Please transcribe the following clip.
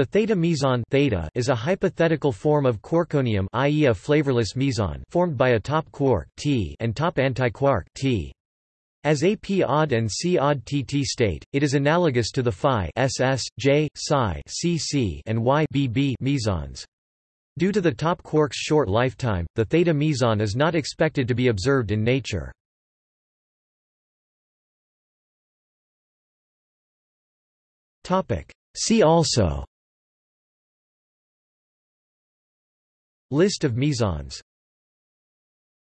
The theta meson theta is a hypothetical form of quarkonium i.e. a flavorless meson formed by a top quark T and top antiquark T. As a p-odd and c-odd tt state, it is analogous to the phi ss, j, psi cc and y bb mesons. Due to the top quark's short lifetime, the theta meson is not expected to be observed in nature. See also List of mesons